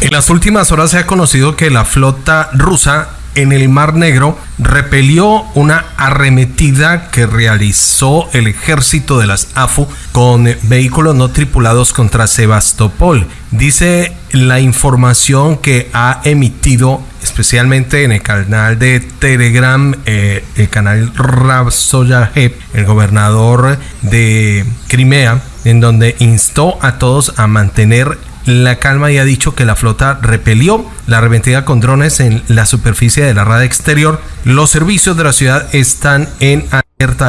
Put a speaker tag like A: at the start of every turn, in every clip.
A: En las últimas horas se ha conocido que la flota rusa en el Mar Negro repelió una arremetida que realizó el ejército de las AFU con vehículos no tripulados contra Sebastopol. Dice la información que ha emitido especialmente en el canal de Telegram, eh, el canal Rav el gobernador de Crimea, en donde instó a todos a mantener la calma y ha dicho que la flota repelió la arremetida con drones en la superficie de la rada exterior. Los servicios de la ciudad están en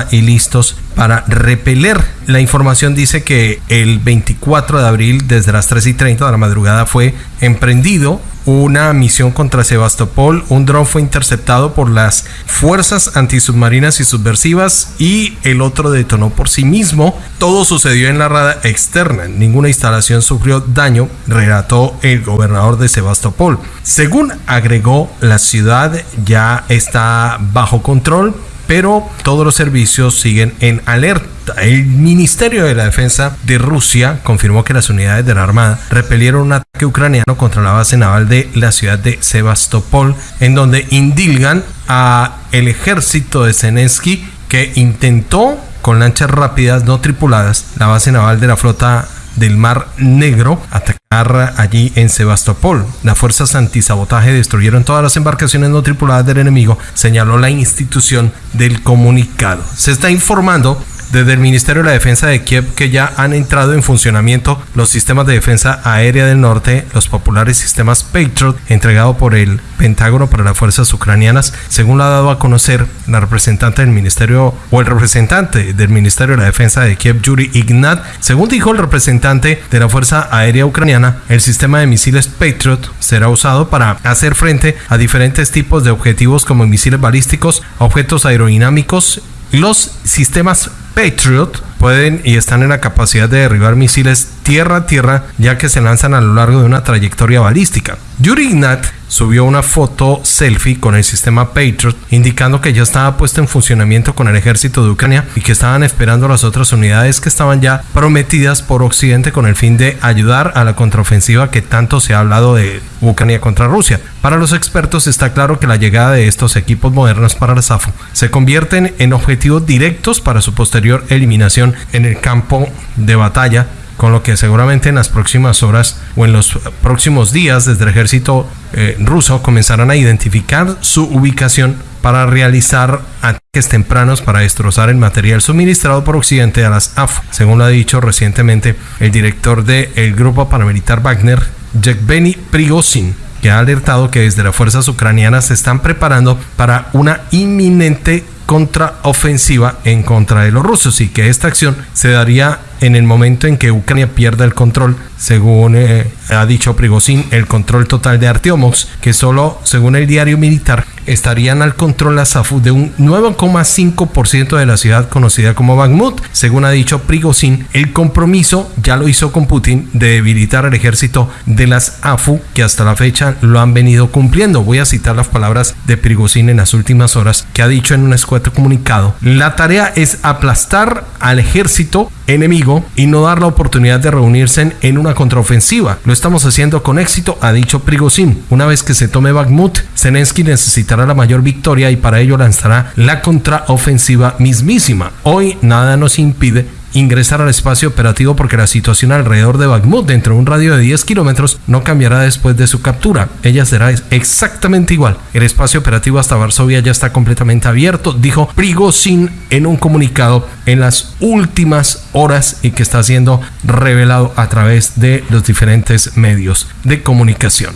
A: y listos para repeler. La información dice que el 24 de abril, desde las 3 y 30 de la madrugada, fue emprendido una misión contra Sebastopol. Un dron fue interceptado por las fuerzas antisubmarinas y subversivas y el otro detonó por sí mismo. Todo sucedió en la rada externa. Ninguna instalación sufrió daño, relató el gobernador de Sebastopol. Según agregó, la ciudad ya está bajo control pero todos los servicios siguen en alerta. El Ministerio de la Defensa de Rusia confirmó que las unidades de la Armada repelieron un ataque ucraniano contra la base naval de la ciudad de Sebastopol, en donde indilgan a el ejército de Zelensky que intentó con lanchas rápidas no tripuladas la base naval de la flota del Mar Negro atacar allí en Sebastopol. Las fuerzas antisabotaje destruyeron todas las embarcaciones no tripuladas del enemigo, señaló la institución del comunicado. Se está informando desde el Ministerio de la Defensa de Kiev que ya han entrado en funcionamiento los sistemas de defensa aérea del norte, los populares sistemas Patriot entregado por el Pentágono para las fuerzas ucranianas, según lo ha dado a conocer la representante del Ministerio o el representante del Ministerio de la Defensa de Kiev, Yuri Ignat. Según dijo el representante de la Fuerza Aérea Ucraniana, el sistema de misiles Patriot será usado para hacer frente a diferentes tipos de objetivos como misiles balísticos, objetos aerodinámicos los sistemas Patriot pueden y están en la capacidad de derribar misiles tierra a tierra ya que se lanzan a lo largo de una trayectoria balística. Yuri Ignat subió una foto selfie con el sistema Patriot indicando que ya estaba puesto en funcionamiento con el ejército de Ucrania y que estaban esperando las otras unidades que estaban ya prometidas por Occidente con el fin de ayudar a la contraofensiva que tanto se ha hablado de Ucrania contra Rusia. Para los expertos está claro que la llegada de estos equipos modernos para la SAFU se convierten en objetivos directos para su posterior eliminación en el campo de batalla con lo que seguramente en las próximas horas o en los próximos días desde el ejército eh, ruso comenzarán a identificar su ubicación para realizar ataques tempranos para destrozar el material suministrado por Occidente a las AF, según lo ha dicho recientemente el director del grupo paramilitar Wagner, Yevgeny Prigozhin que ha alertado que desde las fuerzas ucranianas se están preparando para una inminente contraofensiva en contra de los rusos y que esta acción se daría en el momento en que Ucrania pierda el control, según eh, ha dicho Prigozhin, el control total de Artiomox, que solo, según el diario militar, estarían al control la SAFU de un 9,5% de la ciudad conocida como Bakhmut. Según ha dicho Prigozhin, el compromiso ya lo hizo con Putin de debilitar el ejército de las AFU, que hasta la fecha lo han venido cumpliendo. Voy a citar las palabras de Prigozhin en las últimas horas, que ha dicho en un escueto comunicado. La tarea es aplastar al ejército enemigo y no dar la oportunidad de reunirse en una contraofensiva. Lo estamos haciendo con éxito, ha dicho Prigozhin. Una vez que se tome Bakhmut, Zelensky necesitará la mayor victoria y para ello lanzará la contraofensiva mismísima. Hoy nada nos impide ingresar al espacio operativo porque la situación alrededor de Bakhmut dentro de un radio de 10 kilómetros no cambiará después de su captura. Ella será exactamente igual. El espacio operativo hasta Varsovia ya está completamente abierto, dijo Prigozhin en un comunicado en las últimas horas y que está siendo revelado a través de los diferentes medios de comunicación.